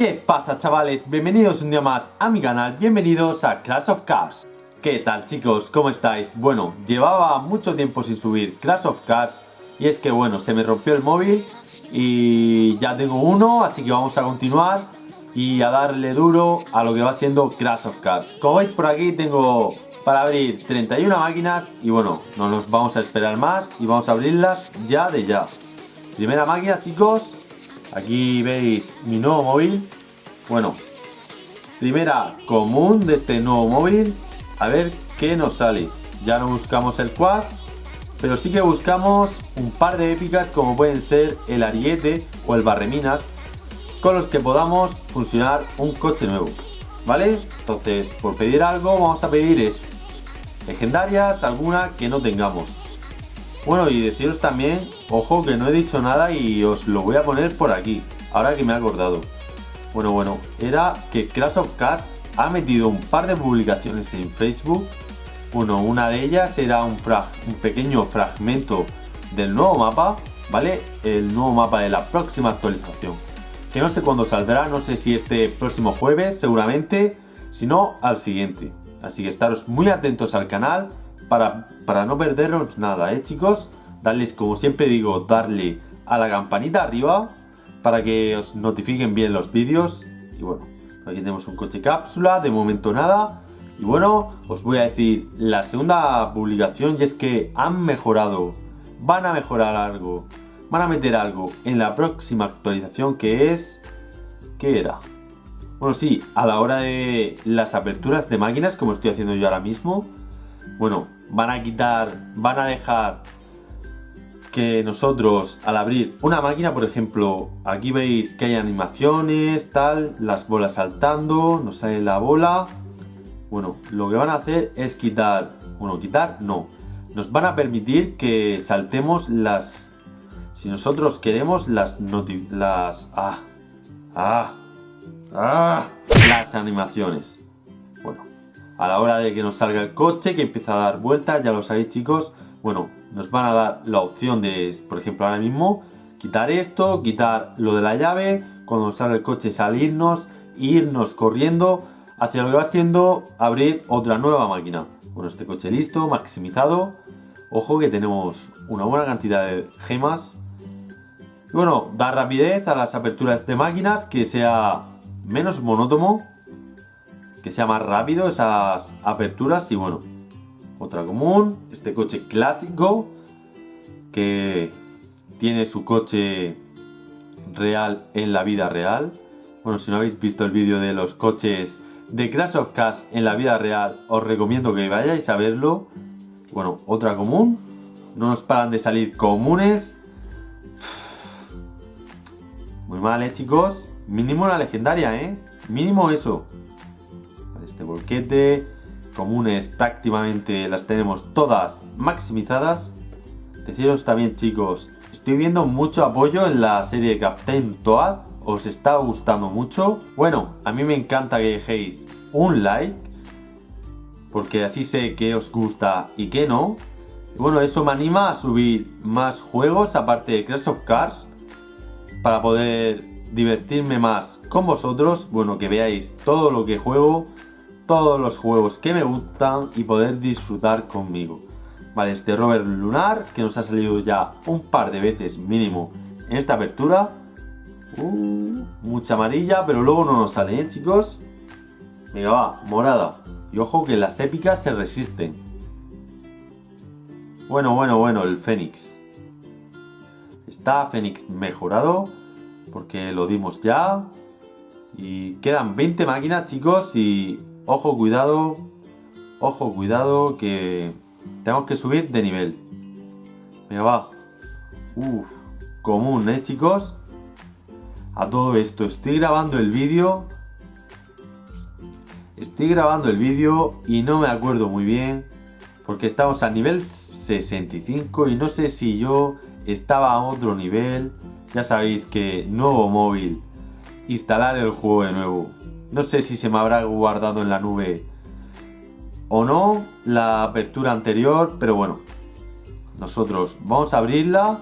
¿Qué pasa chavales? Bienvenidos un día más a mi canal, bienvenidos a Clash of Cars ¿Qué tal chicos? ¿Cómo estáis? Bueno, llevaba mucho tiempo sin subir Clash of Cars Y es que bueno, se me rompió el móvil Y ya tengo uno, así que vamos a continuar Y a darle duro a lo que va siendo Clash of Cars Como veis por aquí tengo para abrir 31 máquinas Y bueno, no nos vamos a esperar más Y vamos a abrirlas ya de ya Primera máquina chicos Aquí veis mi nuevo móvil. Bueno, primera común de este nuevo móvil. A ver qué nos sale. Ya no buscamos el quad, pero sí que buscamos un par de épicas como pueden ser el ariete o el barreminas, con los que podamos funcionar un coche nuevo. ¿Vale? Entonces, por pedir algo, vamos a pedir eso. Legendarias, alguna que no tengamos. Bueno, y deciros también, ojo que no he dicho nada y os lo voy a poner por aquí, ahora que me he acordado. Bueno, bueno, era que Crash of Cars ha metido un par de publicaciones en Facebook. Bueno, una de ellas era un, un pequeño fragmento del nuevo mapa, ¿vale? El nuevo mapa de la próxima actualización. Que no sé cuándo saldrá, no sé si este próximo jueves, seguramente, si no, al siguiente. Así que estaros muy atentos al canal para, para no perderos nada, ¿eh, chicos? Darles, como siempre digo, darle a la campanita arriba para que os notifiquen bien los vídeos. Y bueno, aquí tenemos un coche cápsula, de momento nada. Y bueno, os voy a decir la segunda publicación y es que han mejorado, van a mejorar algo, van a meter algo en la próxima actualización que es... ¿Qué era? Bueno, sí, a la hora de las aperturas de máquinas, como estoy haciendo yo ahora mismo, bueno, van a quitar, van a dejar que nosotros al abrir una máquina, por ejemplo, aquí veis que hay animaciones, tal, las bolas saltando, nos sale la bola. Bueno, lo que van a hacer es quitar, bueno, quitar no, nos van a permitir que saltemos las, si nosotros queremos las las, ah, ah, ah, las animaciones a la hora de que nos salga el coche, que empieza a dar vueltas, ya lo sabéis chicos, bueno, nos van a dar la opción de, por ejemplo ahora mismo, quitar esto, quitar lo de la llave, cuando nos salga el coche salirnos, irnos corriendo hacia lo que va siendo abrir otra nueva máquina. Bueno, este coche listo, maximizado, ojo que tenemos una buena cantidad de gemas. Y bueno, da rapidez a las aperturas de máquinas, que sea menos monótono, que sea más rápido esas aperturas y bueno, otra común, este coche clásico que tiene su coche real en la vida real. Bueno, si no habéis visto el vídeo de los coches de Crash of Cars en la vida real, os recomiendo que vayáis a verlo. Bueno, otra común. No nos paran de salir comunes. Muy mal, ¿eh, chicos? Mínimo una legendaria, ¿eh? Mínimo eso este volquete. Comunes prácticamente las tenemos todas maximizadas. Deciros también chicos, estoy viendo mucho apoyo en la serie Captain Toad. ¿Os está gustando mucho? Bueno, a mí me encanta que dejéis un like. Porque así sé que os gusta y que no. bueno, eso me anima a subir más juegos aparte de Crash of Cars. Para poder divertirme más con vosotros. Bueno, que veáis todo lo que juego todos los juegos que me gustan y poder disfrutar conmigo. Vale, este rover lunar que nos ha salido ya un par de veces mínimo en esta apertura. Uh, mucha amarilla, pero luego no nos sale, ¿eh, chicos? Venga, va, morada. Y ojo que las épicas se resisten. Bueno, bueno, bueno, el Fénix. Está Fénix mejorado, porque lo dimos ya. Y quedan 20 máquinas, chicos, y Ojo, cuidado. Ojo, cuidado, que tenemos que subir de nivel. Venga, va. Uf, común, ¿eh, chicos? A todo esto, estoy grabando el vídeo. Estoy grabando el vídeo y no me acuerdo muy bien. Porque estamos a nivel 65 y no sé si yo estaba a otro nivel. Ya sabéis que nuevo móvil, instalar el juego de nuevo. No sé si se me habrá guardado en la nube o no la apertura anterior, pero bueno. Nosotros vamos a abrirla.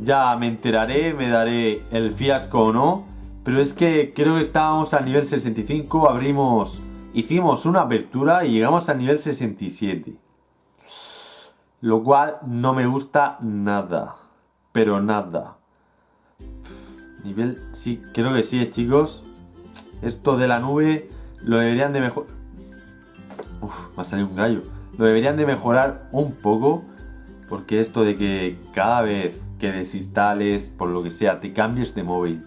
Ya me enteraré, me daré el fiasco o no. Pero es que creo que estábamos a nivel 65, abrimos, hicimos una apertura y llegamos al nivel 67. Lo cual no me gusta nada. Pero nada. Nivel, sí, creo que sí, chicos. Esto de la nube lo deberían de mejorar. Uf, va a salir un gallo. Lo deberían de mejorar un poco. Porque esto de que cada vez que desinstales, por lo que sea, te cambies de móvil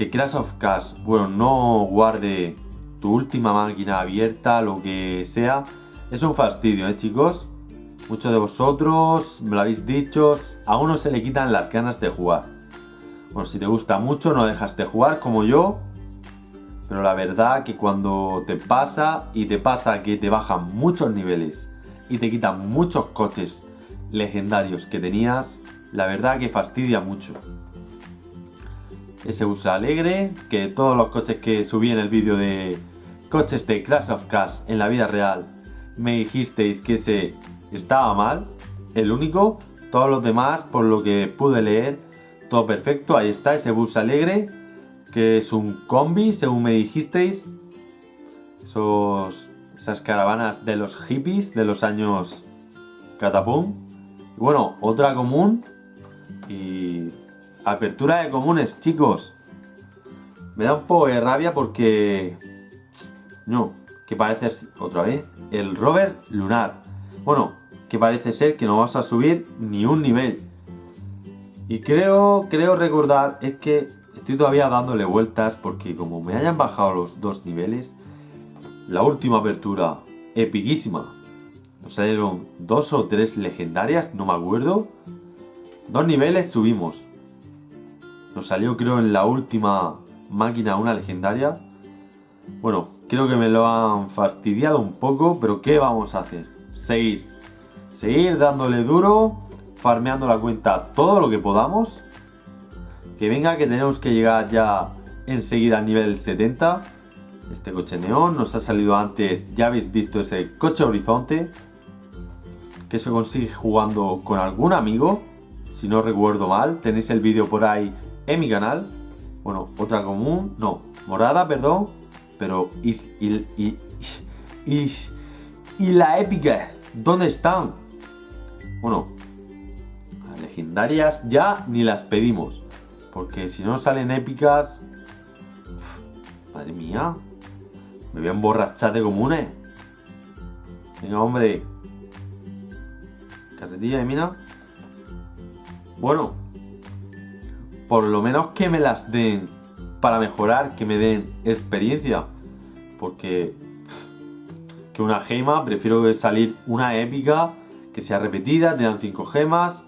que Crash of Cash, bueno, no guarde tu última máquina abierta, lo que sea, es un fastidio, ¿eh, chicos? Muchos de vosotros me lo habéis dicho, a uno se le quitan las ganas de jugar. Bueno, si te gusta mucho no dejas de jugar como yo, pero la verdad que cuando te pasa y te pasa que te bajan muchos niveles y te quitan muchos coches legendarios que tenías, la verdad que fastidia mucho. Ese usa alegre, que todos los coches que subí en el vídeo de coches de Crash of Cars en la vida real me dijisteis que ese estaba mal, el único, todos los demás por lo que pude leer, todo perfecto, ahí está ese bus alegre, que es un combi según me dijisteis, esos, esas caravanas de los hippies de los años catapum, bueno, otra común y Apertura de comunes, chicos. Me da un poco de rabia porque... No, que parece... Otra vez. El rover lunar. Bueno, que parece ser que no vas a subir ni un nivel. Y creo, creo recordar, es que estoy todavía dándole vueltas porque como me hayan bajado los dos niveles, la última apertura, epiquísima. Nos salieron dos o tres legendarias, no me acuerdo. Dos niveles subimos. Nos salió creo en la última máquina una legendaria. Bueno, creo que me lo han fastidiado un poco, pero ¿qué vamos a hacer? Seguir. Seguir dándole duro, farmeando la cuenta todo lo que podamos. Que venga que tenemos que llegar ya enseguida al nivel 70. Este coche neón nos ha salido antes, ya habéis visto ese coche horizonte. Que se consigue jugando con algún amigo, si no recuerdo mal. Tenéis el vídeo por ahí en mi canal. Bueno, otra común, no, morada, perdón. Pero, y, y la épica, ¿dónde están? Bueno, las legendarias ya ni las pedimos. Porque si no salen épicas... madre mía. Me voy a emborrachar de comunes. Venga, hombre. Carretilla de mina. Bueno, por lo menos que me las den para mejorar, que me den experiencia. Porque que una gema, prefiero salir una épica, que sea repetida, te dan 5 gemas.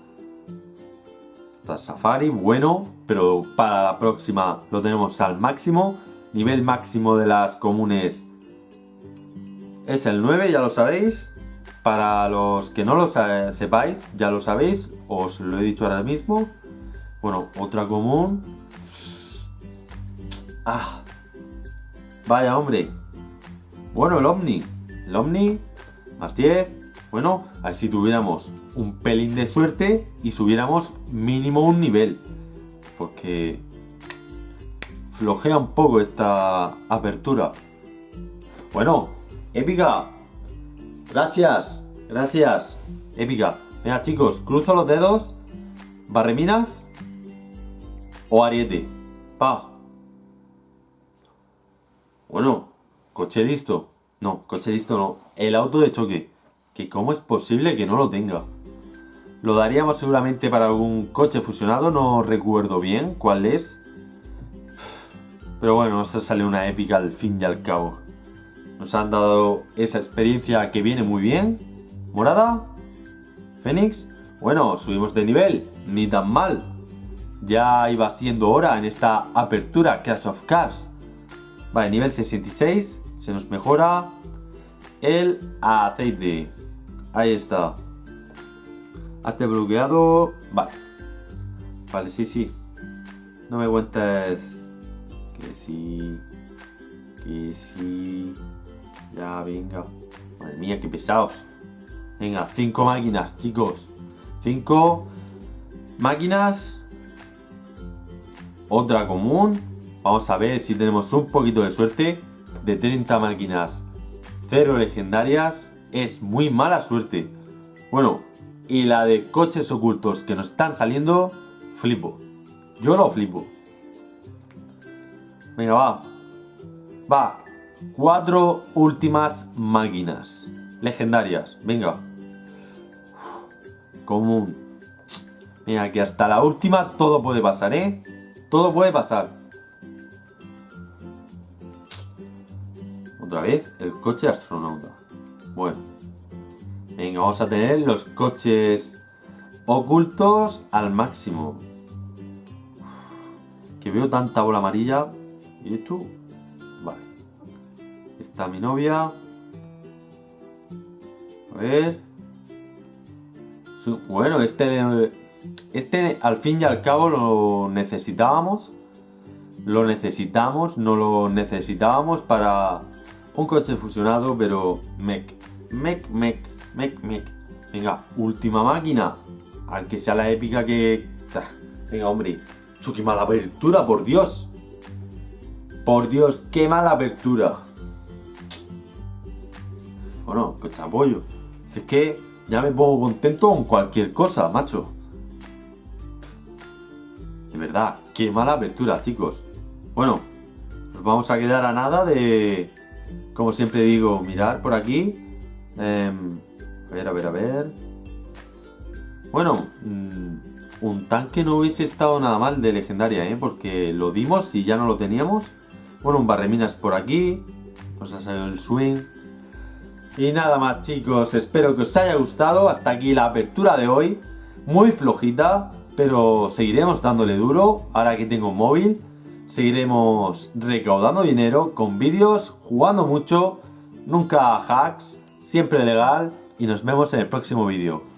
Safari, bueno, pero para la próxima lo tenemos al máximo. Nivel máximo de las comunes es el 9, ya lo sabéis. Para los que no lo sepáis, ya lo sabéis, os lo he dicho ahora mismo. Bueno, otra común. Ah. Vaya, hombre. Bueno, el Omni. El Omni, más 10. Bueno, a ver si tuviéramos un pelín de suerte y subiéramos mínimo un nivel. Porque flojea un poco esta apertura. Bueno, épica. Gracias, gracias. Épica. Venga, chicos, cruzo los dedos. Barreminas o ariete. Pa. Bueno, coche listo. No, coche listo no. El auto de choque. Que cómo es posible que no lo tenga. Lo daríamos seguramente para algún coche fusionado. No recuerdo bien cuál es. Pero bueno, nos sale una épica al fin y al cabo. Nos han dado esa experiencia que viene muy bien. Morada. Fénix. Bueno, subimos de nivel. Ni tan mal. Ya iba siendo hora en esta apertura Crash of Cars. Vale, nivel 66. Se nos mejora el aceite. Ahí está. Hazte bloqueado. Vale. Vale, sí, sí. No me cuentes. Que sí. Que sí. Ya, venga. Madre mía, qué pesados. Venga, cinco máquinas, chicos. Cinco máquinas otra común. Vamos a ver si tenemos un poquito de suerte. De 30 máquinas, 0 legendarias. Es muy mala suerte. Bueno, y la de coches ocultos que nos están saliendo, flipo. Yo lo flipo. Venga, va. Va. Cuatro últimas máquinas. Legendarias. Venga. Común. Mira, que hasta la última todo puede pasar, ¿eh? Todo puede pasar. Otra vez, el coche astronauta. Bueno. Venga, vamos a tener los coches ocultos al máximo. Que veo tanta bola amarilla. ¿Y esto? Vale. Está mi novia. A ver. Bueno, este... Este al fin y al cabo lo necesitábamos. Lo necesitamos, no lo necesitábamos para un coche fusionado, pero mec, mec, mec, mec, mec. Venga, última máquina. Aunque sea la épica que... Venga, hombre. Qué mala apertura, por Dios. Por Dios, qué mala apertura. Bueno, coche apoyo. Si es que ya me pongo contento con cualquier cosa, macho. De verdad, qué mala apertura, chicos. Bueno, nos vamos a quedar a nada de... Como siempre digo, mirar por aquí. Em, a ver, a ver, a ver. Bueno, mm, un tanque no hubiese estado nada mal de legendaria, ¿eh? Porque lo dimos y ya no lo teníamos. Bueno, un barreminas por aquí. Nos ha salido el swing. Y nada más, chicos. Espero que os haya gustado. Hasta aquí la apertura de hoy. Muy flojita, pero seguiremos dándole duro. Ahora que tengo móvil. Seguiremos recaudando dinero con vídeos, jugando mucho. Nunca hacks, siempre legal. Y nos vemos en el próximo vídeo.